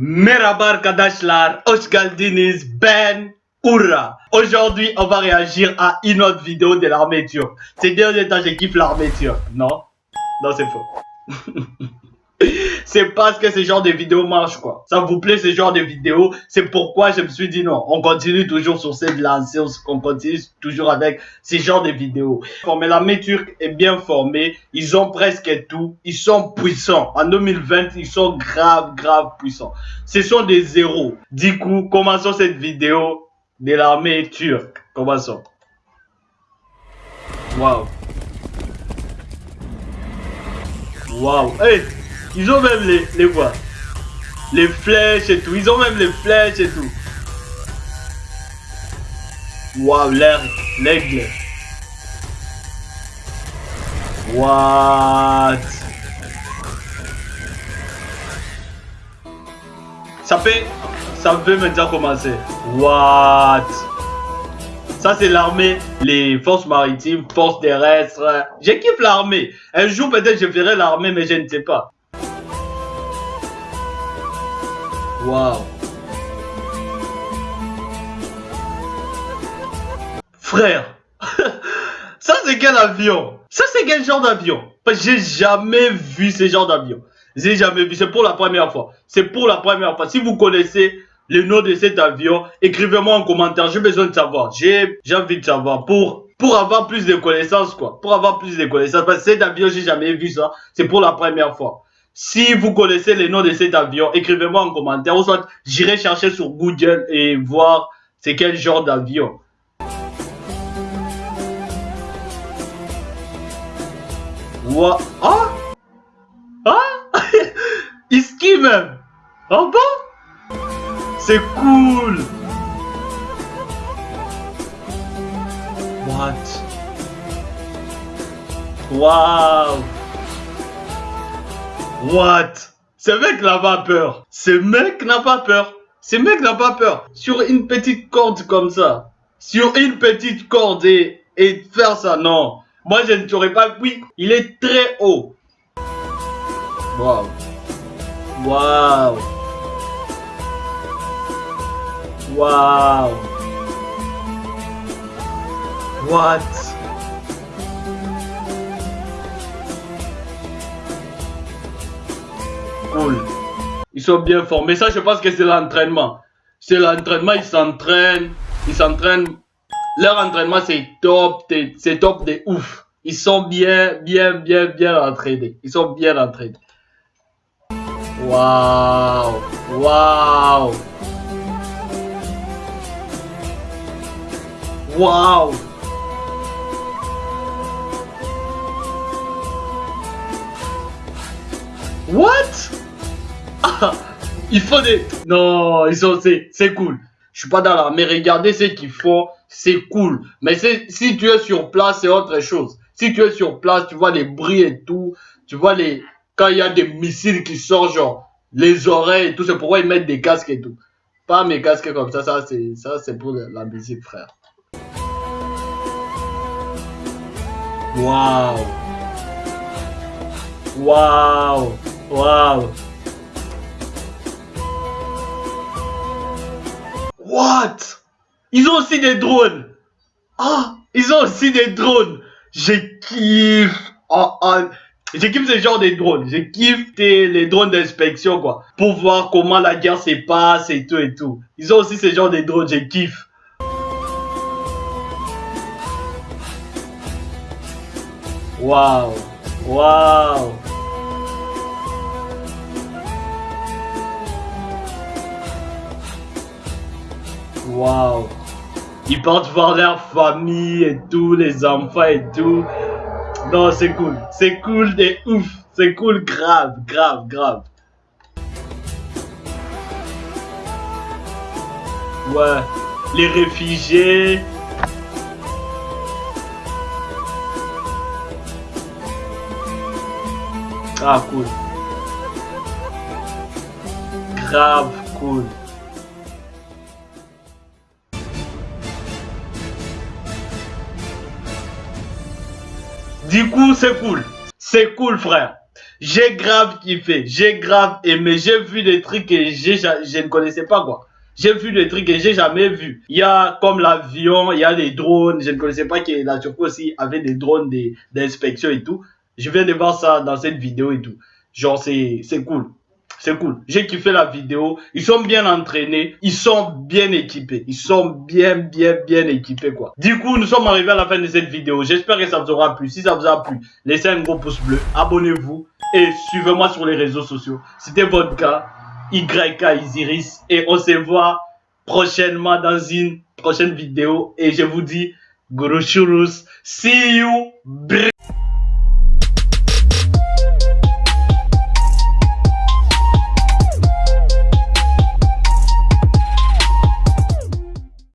Merhaba arkadaşlar, hoş ben Oura. Aujourd'hui, on va réagir à une autre vidéo de l'armée turque. Ces derniers temps, je kiffe l'armée turque, non? Non, c'est faux. c'est parce que ce genre de vidéo marche, quoi. Ça vous plaît, ce genre de vidéo. C'est pourquoi je me suis dit non, on continue toujours sur cette lancée, on continue toujours avec ce genre de vidéos. Mais l'armée turque est bien formée, ils ont presque tout, ils sont puissants. En 2020, ils sont grave, grave puissants. Ce sont des héros. Du coup, commençons cette vidéo de l'armée turque. Commençons. Waouh. Waouh. Hey ils ont même les, les quoi? Les flèches et tout. Ils ont même les flèches et tout. Waouh, l'aigle. What? Ça fait... Ça peut maintenant commencer. What? Ça, c'est l'armée, les forces maritimes, forces terrestres. Kiffé l'armée. Un jour, peut-être, je ferai l'armée, mais je ne sais pas. Frère, ça c'est quel avion? Ça c'est quel genre d'avion? J'ai jamais vu ce genre d'avion. J'ai jamais vu, c'est pour la première fois. C'est pour la première fois. Si vous connaissez le nom de cet avion, écrivez-moi en commentaire. J'ai besoin de savoir. J'ai envie de savoir pour avoir plus de connaissances quoi. Pour avoir plus de connaissances cet avion j'ai jamais vu ça. C'est pour la première fois. Si vous connaissez les noms de cet avion, écrivez-moi en commentaire. Ou soit j'irai chercher sur Google et voir c'est quel genre d'avion. What? Ah? Ah? Il même. Oh bon? C'est cool. What? Wow. What? Ce mec n'a pas peur. Ce mec n'a pas peur. Ce mec n'a pas peur. Sur une petite corde comme ça. Sur une petite corde et, et faire ça, non. Moi, je ne saurais pas. Oui, il est très haut. Waouh. Waouh. Waouh. What? Ils sont bien formés. Ça, je pense que c'est l'entraînement. C'est l'entraînement, ils s'entraînent. Ils s'entraînent. Leur entraînement, c'est top. C'est top de ouf. Ils sont bien, bien, bien, bien entraînés. Ils sont bien entraînés. Waouh. Waouh. Waouh. What? il faut des... Non, ils sont... C'est cool. Je suis pas dans l'armée. Regardez ce qu'ils font. C'est cool. Mais si tu es sur place, c'est autre chose. Si tu es sur place, tu vois les bruits et tout. Tu vois les... Quand il y a des missiles qui sortent, genre, les oreilles et tout, c'est pourquoi ils mettent des casques et tout. Pas mes casques comme ça, ça c'est ça c'est pour la musique, frère. Waouh. Waouh. Waouh. What? Ils ont aussi des drones. Ah, ils ont aussi des drones. Je kiffe. Oh, oh. Je kiffe ce genre de drones. Je kiffe les drones d'inspection, quoi. Pour voir comment la guerre se passe et tout et tout. Ils ont aussi ce genre de drones. Je kiffe. Waouh. Waouh. Ils partent voir leur famille et tout, les enfants et tout. Non, c'est cool. C'est cool de ouf. C'est cool grave, grave, grave. Ouais. Les réfugiés. Ah, cool. Grave cool. Du coup, c'est cool. C'est cool, frère. J'ai grave kiffé, j'ai grave aimé, j'ai vu des trucs que je ne connaissais pas quoi. J'ai vu des trucs que j'ai jamais vu. Il y a comme l'avion, il y a les drones. Je ne connaissais pas que la Turquie aussi avait des drones d'inspection et tout. Je viens de voir ça dans cette vidéo et tout. Genre, c'est cool. C'est cool. J'ai kiffé la vidéo. Ils sont bien entraînés. Ils sont bien équipés. Ils sont bien, bien, bien équipés, quoi. Du coup, nous sommes arrivés à la fin de cette vidéo. J'espère que ça vous aura plu. Si ça vous a plu, laissez un gros pouce bleu. Abonnez-vous. Et suivez-moi sur les réseaux sociaux. C'était gars. YK Isiris et on se voit prochainement dans une prochaine vidéo et je vous dis Guru See you.